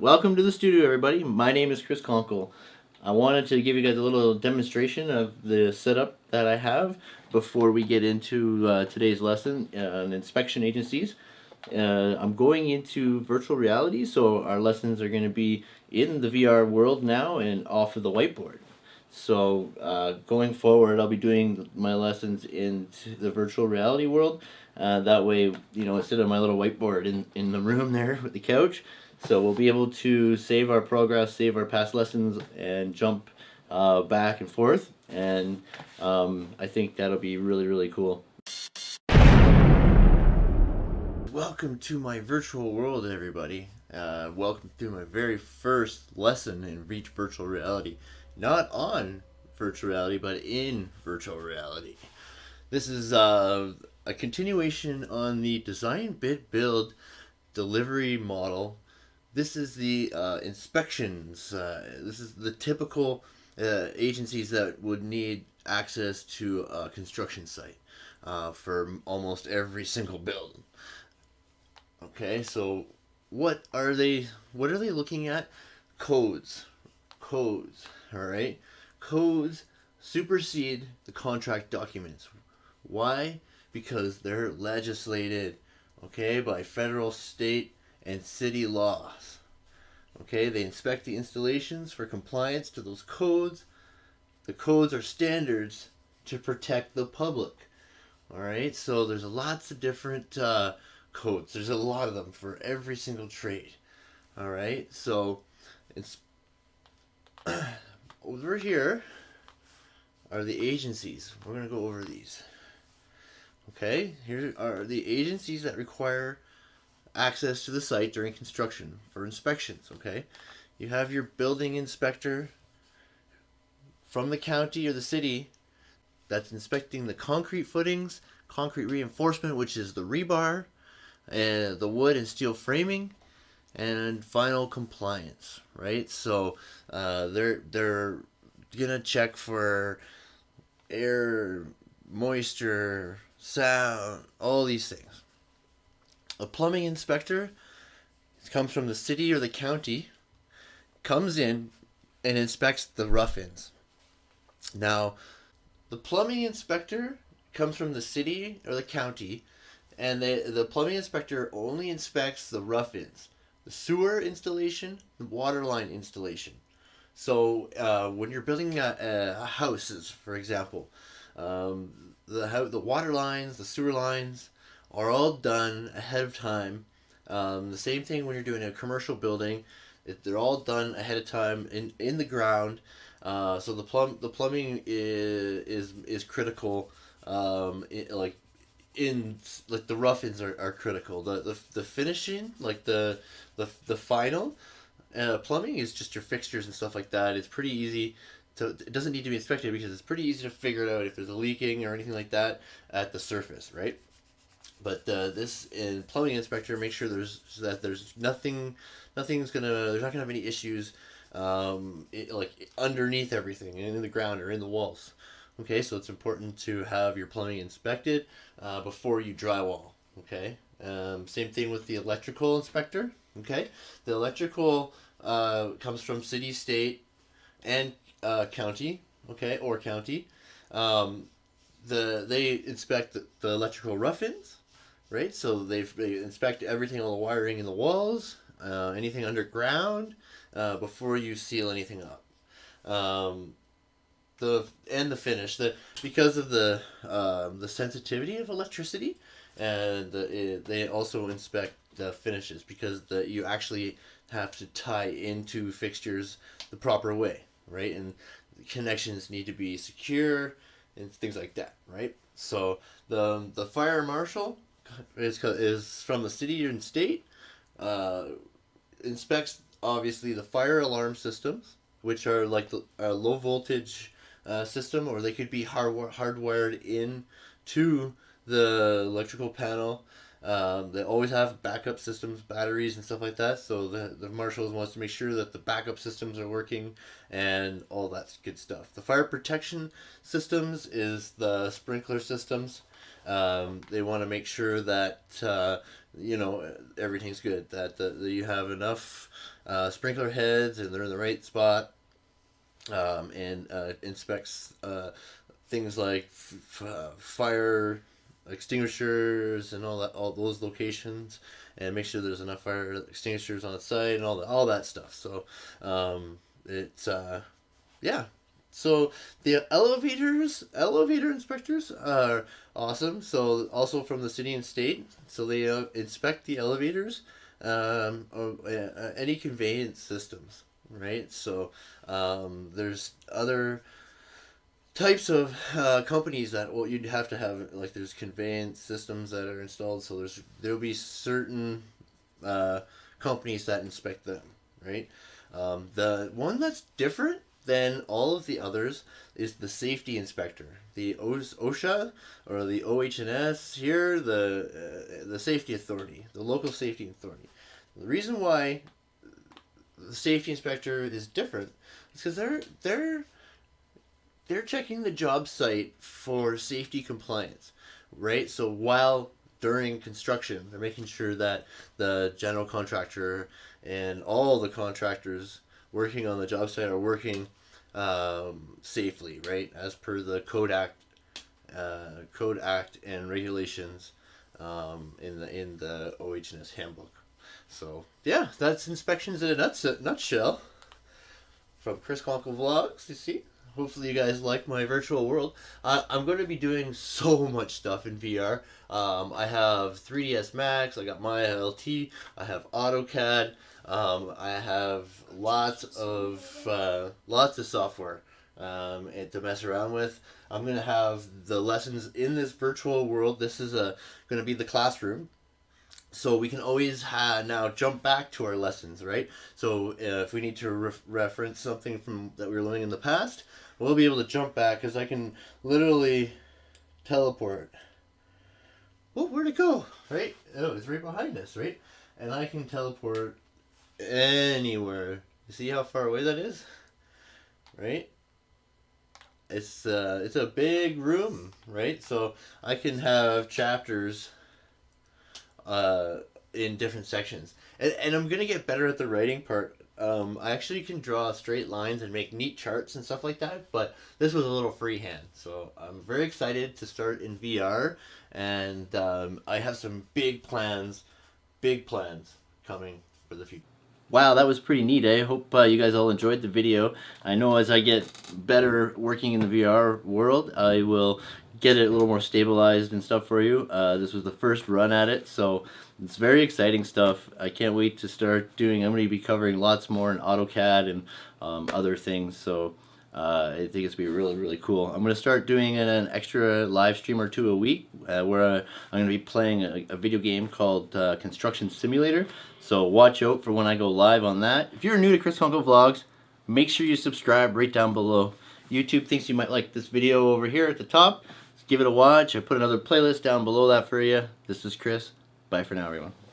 Welcome to the studio, everybody. My name is Chris Conkle. I wanted to give you guys a little demonstration of the setup that I have before we get into uh, today's lesson uh, on inspection agencies. Uh, I'm going into virtual reality, so our lessons are going to be in the VR world now and off of the whiteboard. So uh, going forward, I'll be doing my lessons in the virtual reality world. Uh, that way, you know, instead of my little whiteboard in, in the room there with the couch, so we'll be able to save our progress, save our past lessons, and jump uh, back and forth. And um, I think that'll be really, really cool. Welcome to my virtual world, everybody. Uh, welcome to my very first lesson in Reach Virtual Reality. Not on virtual reality, but in virtual reality. This is uh, a continuation on the design, bid, build, delivery model this is the uh, inspections. Uh, this is the typical uh, agencies that would need access to a construction site uh, for almost every single building. Okay, so what are they? What are they looking at? Codes, codes. All right, codes supersede the contract documents. Why? Because they're legislated, okay, by federal, state, and city laws. Okay, they inspect the installations for compliance to those codes. The codes are standards to protect the public. All right, so there's lots of different uh, codes. There's a lot of them for every single trade. All right, so it's over here are the agencies. We're to go over these. Okay, here are the agencies that require access to the site during construction for inspections, okay? You have your building inspector from the county or the city that's inspecting the concrete footings, concrete reinforcement, which is the rebar, and the wood and steel framing, and final compliance, right? So uh, they're they're gonna check for air, moisture, sound, all these things, a plumbing inspector comes from the city or the county, comes in and inspects the rough-ins. Now, the plumbing inspector comes from the city or the county, and they, the plumbing inspector only inspects the rough-ins, the sewer installation, the water line installation. So uh, when you're building a, a houses, for example, um, the the water lines, the sewer lines, are all done ahead of time. Um, the same thing when you're doing a commercial building, it, they're all done ahead of time in, in the ground. Uh, so the plumb the plumbing is is, is critical. Um, it, like in like the rough-ins are, are critical. The, the the finishing like the the the final uh, plumbing is just your fixtures and stuff like that. It's pretty easy. To, it doesn't need to be inspected because it's pretty easy to figure it out if there's a leaking or anything like that at the surface, right? But uh, this in plumbing inspector, make sure there's that there's nothing, nothing's gonna there's not gonna have any issues, um, it, like underneath everything in the ground or in the walls. Okay, so it's important to have your plumbing inspected uh, before you drywall. Okay, um, same thing with the electrical inspector. Okay, the electrical uh, comes from city, state, and uh, county. Okay, or county. Um, the they inspect the, the electrical rough-ins right? So they they inspect everything on the wiring in the walls, uh, anything underground, uh, before you seal anything up. Um, the and the finish the because of the um, the sensitivity of electricity, and the, it, they also inspect the finishes because the you actually have to tie into fixtures the proper way, right? And connections need to be secure and things like that, right? So the the fire marshal is is from the city and state. Uh, inspects obviously the fire alarm systems, which are like the a low voltage uh, system, or they could be hard hardwired in to the electrical panel. Um, they always have backup systems, batteries, and stuff like that. So the, the marshals wants to make sure that the backup systems are working and all that good stuff. The fire protection systems is the sprinkler systems Um, they want to make sure that uh, you know everything's good. That, that you have enough uh, sprinkler heads and they're in the right spot. Um, and uh, inspects uh, things like uh, fire extinguishers and all that, all those locations, and make sure there's enough fire extinguishers on the site and all that, all that stuff. So, um, it's uh, yeah. So the elevators, elevator inspectors are awesome. So also from the city and state, so they uh, inspect the elevators, um, or, uh, any conveyance systems, right? So um, there's other types of uh, companies that well you'd have to have like there's conveyance systems that are installed so there's there'll be certain uh, companies that inspect them right um, the one that's different than all of the others is the safety inspector the OSHA or the OHS here the uh, the safety authority the local safety authority the reason why the safety inspector is different is because they're they're they're checking the job site for safety compliance, right? So while during construction, they're making sure that the general contractor and all the contractors working on the job site are working um, safely, right, as per the Code Act, uh, Code Act and regulations um, in the in the OHS handbook. So yeah, that's inspections in a nutshell. From Chris Conkle Vlogs, you see hopefully you guys like my virtual world. I'm going to be doing so much stuff in VR. Um, I have 3ds Max, I got Maya LT, I have AutoCAD, um, I have lots of uh, lots of software um, and to mess around with. I'm going to have the lessons in this virtual world. This is a going to be the classroom so we can always now jump back to our lessons right so uh, if we need to re- reference something from that we were learning in the past we'll be able to jump back because I can literally teleport. Oh, where'd it go? Right? Oh, it's right behind us, right? And I can teleport anywhere. You see how far away that is? Right? It's uh, it's a big room, right? So I can have chapters uh, in different sections. And, and I'm going to get better at the writing part um, I actually can draw straight lines and make neat charts and stuff like that, but this was a little freehand. So I'm very excited to start in VR, and um, I have some big plans, big plans coming for the future. Wow, that was pretty neat. I hope uh, you guys all enjoyed the video. I know as I get better working in the VR world, I will get it a little more stabilized and stuff for you. Uh, this was the first run at it, so it's very exciting stuff. I can't wait to start doing, I'm going to be covering lots more in AutoCAD and um, other things, so uh, I think it's to be really, really cool. I'm to start doing an extra live stream or two a week uh, where uh, I'm to be playing a, a video game called uh, Construction Simulator, so watch out for when I go live on that. If you're new to Chris Conkle Vlogs, make sure you subscribe right down below. YouTube thinks you might like this video over here at the top. Give it a watch. I put another playlist down below that for you. This is Chris. Bye for now, everyone.